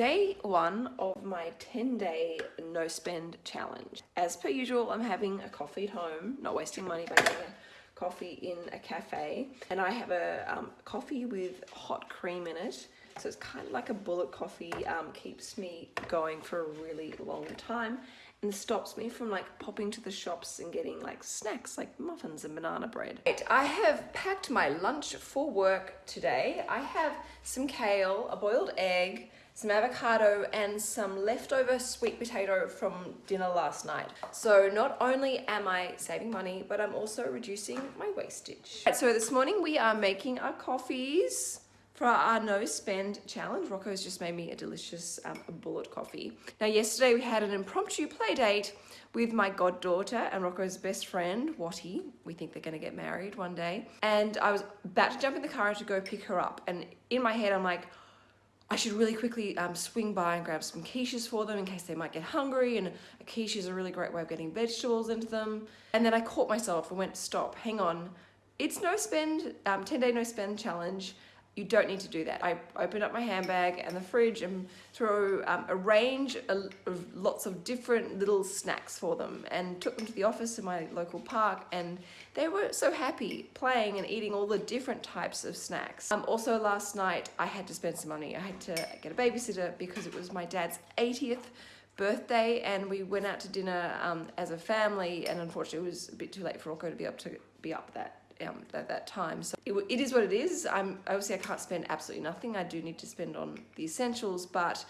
day one of my 10 day no spend challenge. As per usual, I'm having a coffee at home, not wasting money by getting a coffee in a cafe. And I have a um, coffee with hot cream in it. So it's kind of like a bullet coffee, um, keeps me going for a really long time and stops me from like popping to the shops and getting like snacks like muffins and banana bread. Right, I have packed my lunch for work today. I have some kale, a boiled egg, some avocado and some leftover sweet potato from dinner last night. So not only am I saving money, but I'm also reducing my wastage. Right, so this morning we are making our coffees for our no spend challenge. Rocco's just made me a delicious um, bullet coffee. Now yesterday we had an impromptu play date with my goddaughter and Rocco's best friend, Watty. We think they're gonna get married one day. And I was about to jump in the car to go pick her up. And in my head, I'm like, I should really quickly um, swing by and grab some quiches for them in case they might get hungry and a quiche is a really great way of getting vegetables into them. And then I caught myself and went, stop, hang on. It's no spend, um, 10 day no spend challenge you don't need to do that. I opened up my handbag and the fridge and threw um, a range of lots of different little snacks for them and took them to the office in my local park and they were so happy playing and eating all the different types of snacks. Um, also last night I had to spend some money. I had to get a babysitter because it was my dad's 80th birthday and we went out to dinner um, as a family and unfortunately it was a bit too late for Rocco to be up to be up that um, at that time. So it, it is what it is. I'm obviously I can't spend absolutely nothing. I do need to spend on the essentials, but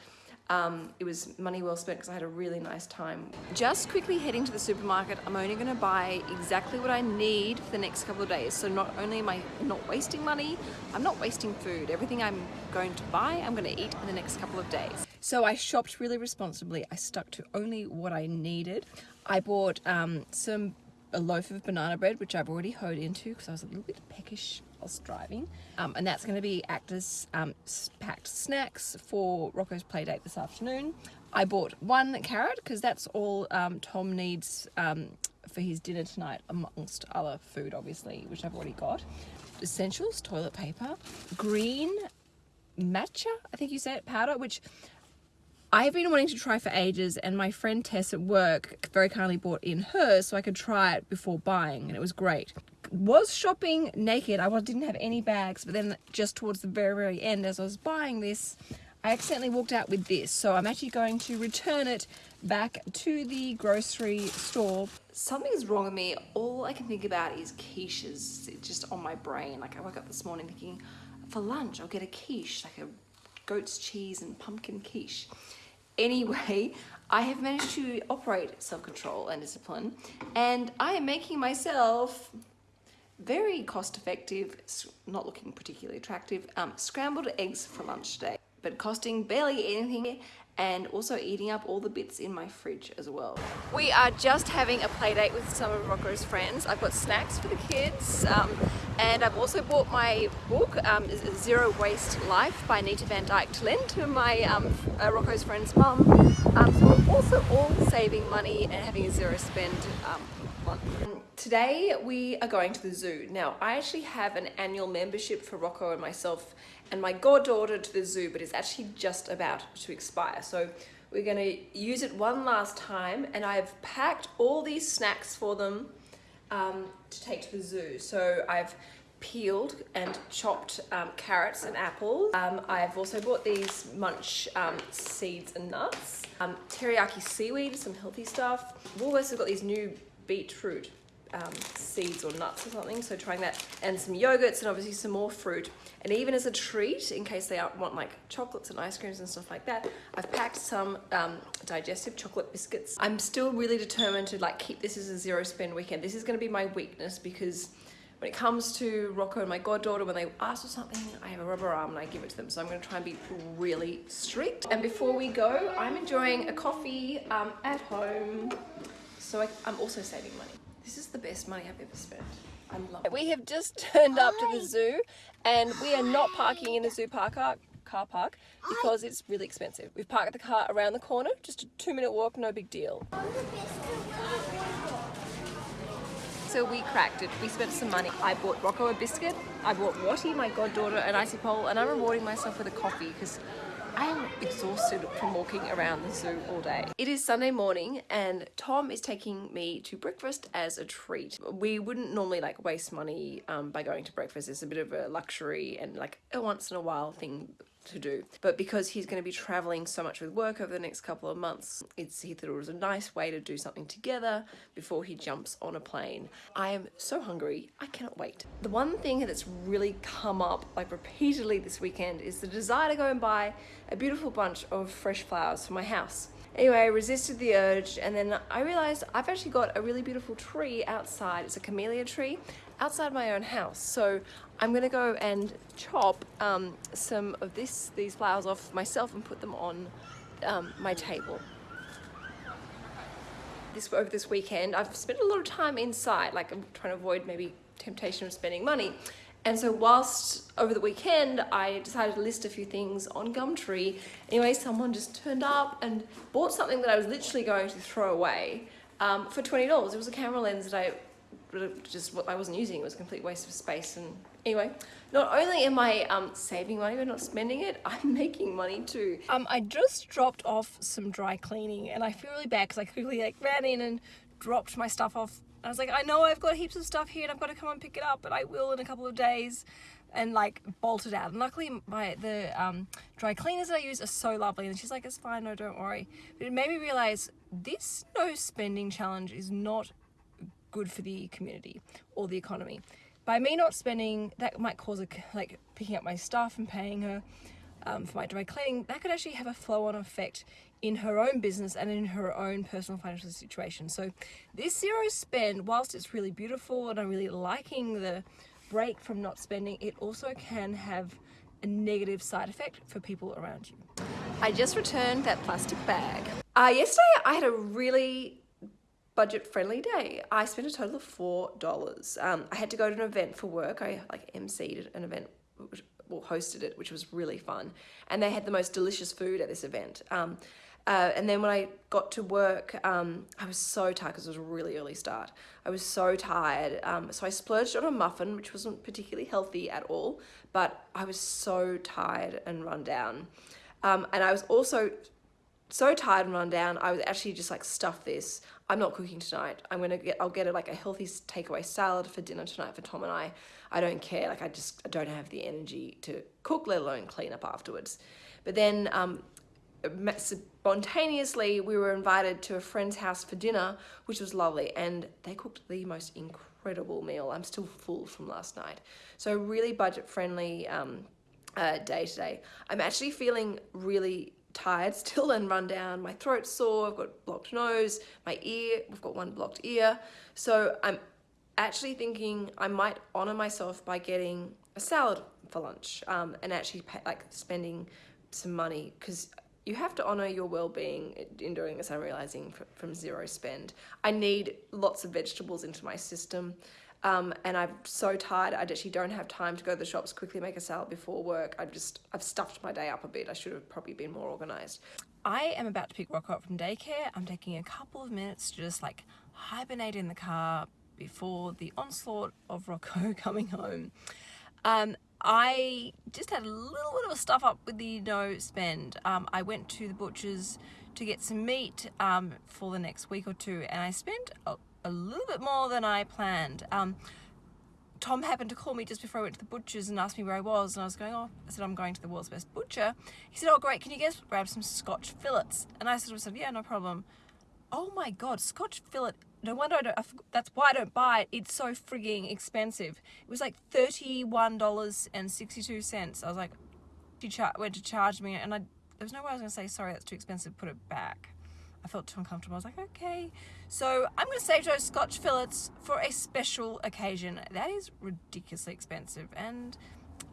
um, it was money well spent because I had a really nice time. Just quickly heading to the supermarket, I'm only going to buy exactly what I need for the next couple of days. So not only am I not wasting money, I'm not wasting food. Everything I'm going to buy, I'm going to eat in the next couple of days. So I shopped really responsibly. I stuck to only what I needed. I bought um, some a loaf of banana bread, which I've already hoed into because I was a little bit peckish whilst driving. Um, and that's going to be act as um, packed snacks for Rocco's playdate this afternoon. I bought one carrot because that's all um, Tom needs um, for his dinner tonight amongst other food obviously which I've already got. Essentials, toilet paper, green matcha, I think you said, powder, which I've been wanting to try for ages and my friend Tess at work very kindly bought in hers so I could try it before buying and it was great. Was shopping naked, I didn't have any bags but then just towards the very very end as I was buying this I accidentally walked out with this so I'm actually going to return it back to the grocery store. Something's wrong with me. All I can think about is quiches it's just on my brain. Like I woke up this morning thinking for lunch I'll get a quiche like a goat's cheese and pumpkin quiche. Anyway, I have managed to operate self-control and discipline and I am making myself very cost-effective, not looking particularly attractive, um, scrambled eggs for lunch today, but costing barely anything and also eating up all the bits in my fridge as well. We are just having a play date with some of Rocco's friends. I've got snacks for the kids um, and I've also bought my book, um, Zero Waste Life by Anita Vandyke to lend to my um, uh, Rocco's friend's mum. Um, so we're also all saving money and having a zero spend um, month. Today we are going to the zoo. Now I actually have an annual membership for Rocco and myself and my goddaughter to the zoo but it's actually just about to expire. So we're going to use it one last time and I've packed all these snacks for them um, to take to the zoo. So I've peeled and chopped um, carrots and apples. Um, I've also bought these munch um, seeds and nuts. Um, teriyaki seaweed, some healthy stuff. Woolworths have got these new beetroot um, seeds or nuts or something, so trying that. And some yogurts and obviously some more fruit. And even as a treat, in case they want like chocolates and ice creams and stuff like that, I've packed some um, digestive chocolate biscuits. I'm still really determined to like keep this as a zero spend weekend. This is gonna be my weakness because when it comes to Rocco and my goddaughter, when they ask for something, I have a rubber arm and I give it to them. So I'm gonna try and be really strict. And before we go, I'm enjoying a coffee um, at home. So I, I'm also saving money. This is the best money I've ever spent. I love it. We have just turned up to the zoo and we are not parking in the zoo park uh, car park because it's really expensive. We've parked the car around the corner, just a two minute walk, no big deal. So we cracked it. We spent some money. I bought Rocco a biscuit I bought Watty, my goddaughter, an icy pole, and I'm rewarding myself with a coffee because I am exhausted from walking around the zoo all day. It is Sunday morning and Tom is taking me to breakfast as a treat. We wouldn't normally like waste money um, by going to breakfast. It's a bit of a luxury and like a once in a while thing to do. But because he's going to be traveling so much with work over the next couple of months, it's he thought it was a nice way to do something together before he jumps on a plane. I am so hungry, I cannot wait. The one thing that's really come up like repeatedly this weekend is the desire to go and buy a beautiful bunch of fresh flowers for my house. Anyway, I resisted the urge and then I realized I've actually got a really beautiful tree outside. It's a camellia tree outside my own house. So I'm gonna go and chop um, some of this these flowers off myself and put them on um, my table. This over this weekend, I've spent a lot of time inside, like I'm trying to avoid maybe temptation of spending money. And so whilst over the weekend, I decided to list a few things on Gumtree. Anyway, someone just turned up and bought something that I was literally going to throw away um, for $20. It was a camera lens that I just what I wasn't using. It was a complete waste of space. And anyway, not only am I um, saving money but not spending it, I'm making money too. Um, I just dropped off some dry cleaning and I feel really bad because I quickly like ran in and dropped my stuff off. I was like, I know I've got heaps of stuff here and I've got to come and pick it up, but I will in a couple of days and like bolted out. And luckily my the um, dry cleaners that I use are so lovely and she's like, it's fine, no, don't worry. But it made me realize this no spending challenge is not good for the community or the economy. By me not spending, that might cause a, like picking up my stuff and paying her um, for my dry cleaning, that could actually have a flow-on effect in her own business and in her own personal financial situation. So this zero spend, whilst it's really beautiful and I'm really liking the break from not spending, it also can have a negative side effect for people around you. I just returned that plastic bag. Uh, yesterday I had a really budget friendly day. I spent a total of four dollars. Um, I had to go to an event for work. I like emceed an event, which, well, hosted it, which was really fun, and they had the most delicious food at this event. Um, uh, and then when I got to work, um, I was so tired because it was a really early start. I was so tired. Um, so I splurged on a muffin, which wasn't particularly healthy at all, but I was so tired and run down. Um, and I was also so tired and run down, I was actually just like, stuff this. I'm not cooking tonight. I'm gonna get, I'll get a, like a healthy takeaway salad for dinner tonight for Tom and I. I don't care, like I just I don't have the energy to cook, let alone clean up afterwards. But then um, spontaneously, we were invited to a friend's house for dinner, which was lovely. And they cooked the most incredible meal. I'm still full from last night. So really budget friendly um, uh, day today. I'm actually feeling really tired still and run down. My throat's sore, I've got blocked nose, my ear, we've got one blocked ear. So I'm actually thinking I might honor myself by getting a salad for lunch um, and actually pay, like spending some money because you have to honor your well-being in doing this i'm realizing from zero spend i need lots of vegetables into my system um, and I'm so tired, I actually don't have time to go to the shops, quickly make a salad before work. I've just, I've stuffed my day up a bit. I should have probably been more organized. I am about to pick Rocco up from daycare. I'm taking a couple of minutes to just like hibernate in the car before the onslaught of Rocco coming home. Um, I just had a little bit of a stuff up with the no spend. Um, I went to the butcher's to get some meat um, for the next week or two and I spent a little bit more than I planned. Um, Tom happened to call me just before I went to the butcher's and asked me where I was and I was going, oh, I said, I'm going to the world's best butcher. He said, oh great, can you guys grab some Scotch fillets? And I said, said yeah, no problem. Oh my God, Scotch fillet, no wonder I don't, I, that's why I don't buy it. It's so frigging expensive. It was like $31.62. I was like, she went to charge me and I, there was no way I was gonna say, sorry, that's too expensive, put it back. I felt too uncomfortable. I was like, okay. So I'm going to save those scotch fillets for a special occasion. That is ridiculously expensive and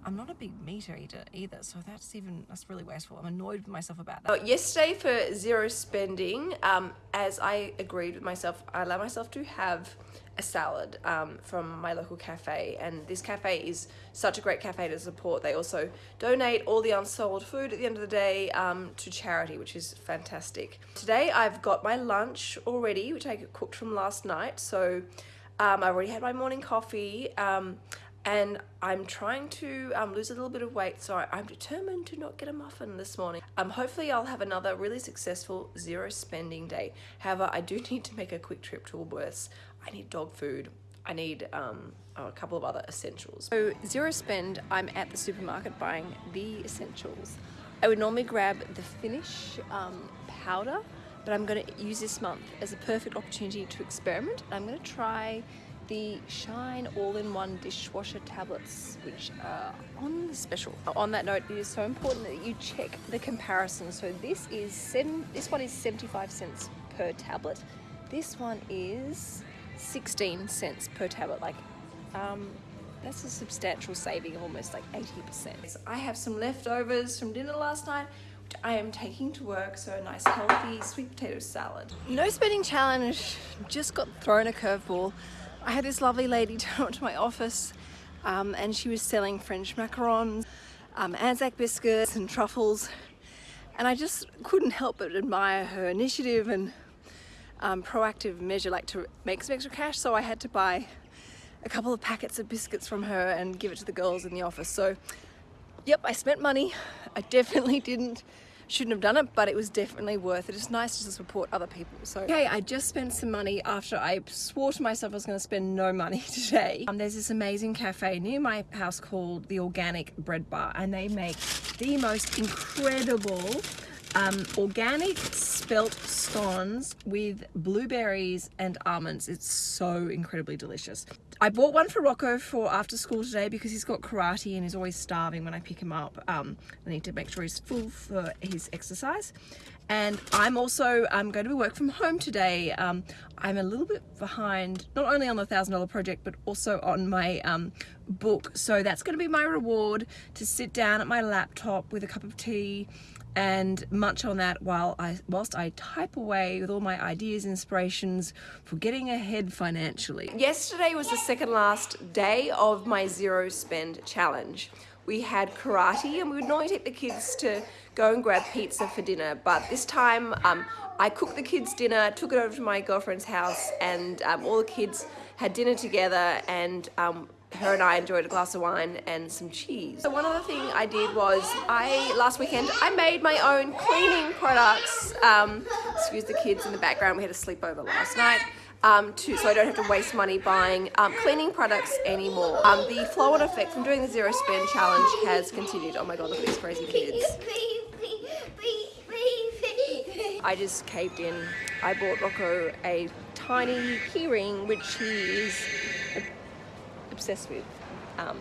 I'm not a big meat eater either, so that's even, that's really wasteful. I'm annoyed with myself about that. yesterday for zero spending, um, as I agreed with myself, I allowed myself to have a salad um, from my local cafe and this cafe is such a great cafe to support. They also donate all the unsold food at the end of the day um, to charity which is fantastic. Today I've got my lunch already which I cooked from last night so um, I've already had my morning coffee. Um, and I'm trying to um, lose a little bit of weight so I'm determined to not get a muffin this morning. Um, hopefully I'll have another really successful zero spending day. However, I do need to make a quick trip to Woolworths. I need dog food. I need um, a couple of other essentials. So zero spend, I'm at the supermarket buying the essentials. I would normally grab the Finish um, powder, but I'm going to use this month as a perfect opportunity to experiment. I'm going to try the Shine All-in-One Dishwasher Tablets, which are on the special. On that note, it is so important that you check the comparison. So this is seven, this one is 75 cents per tablet. This one is 16 cents per tablet. Like, um, that's a substantial saving of almost like 80%. I have some leftovers from dinner last night which I am taking to work, so a nice healthy sweet potato salad. No spending challenge, just got thrown a curveball. I had this lovely lady turn up to my office um, and she was selling French macarons, um, Anzac biscuits and truffles. And I just couldn't help but admire her initiative and um, proactive measure like to make some extra cash. So I had to buy a couple of packets of biscuits from her and give it to the girls in the office. So yep I spent money. I definitely didn't shouldn't have done it but it was definitely worth it. It's nice to support other people so. Okay I just spent some money after I swore to myself I was going to spend no money today. Um, there's this amazing cafe near my house called the Organic Bread Bar and they make the most incredible um, organic spelt scones with blueberries and almonds. It's so incredibly delicious. I bought one for Rocco for after school today because he's got karate and he's always starving when I pick him up. Um, I need to make sure he's full for his exercise. And I'm also I'm going to be work from home today. Um, I'm a little bit behind, not only on the $1,000 project, but also on my um, book. So that's going to be my reward to sit down at my laptop with a cup of tea and munch on that while I whilst I type away with all my ideas inspirations for getting ahead financially. Yesterday was the second last day of my zero spend challenge. We had karate and we would normally take the kids to go and grab pizza for dinner but this time um, I cooked the kids dinner, took it over to my girlfriend's house and um, all the kids had dinner together and um, her and I enjoyed a glass of wine and some cheese. So one other thing I did was I, last weekend, I made my own cleaning products. Um, excuse the kids in the background, we had a sleepover last night. Um, to, so I don't have to waste money buying um, cleaning products anymore. Um, the flow on effect from doing the zero spend challenge has continued. Oh my god, look at these crazy kids. I just caved in. I bought Rocco a tiny keyring, which he is obsessed with. Um,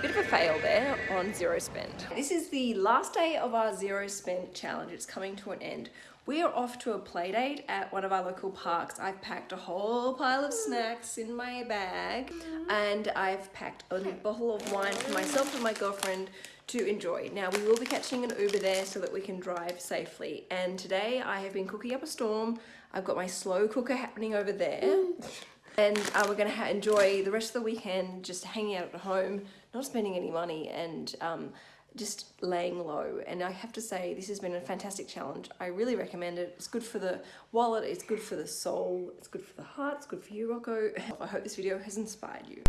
bit of a fail there on zero spend. This is the last day of our zero spend challenge. It's coming to an end. We are off to a play date at one of our local parks. I've packed a whole pile of snacks in my bag and I've packed a bottle of wine for myself and my girlfriend to enjoy. Now we will be catching an Uber there so that we can drive safely. And today I have been cooking up a storm. I've got my slow cooker happening over there and uh, we're going to enjoy the rest of the weekend just hanging out at home, not spending any money and um, just laying low. And I have to say, this has been a fantastic challenge. I really recommend it. It's good for the wallet, it's good for the soul, it's good for the heart, it's good for you, Rocco. I hope this video has inspired you.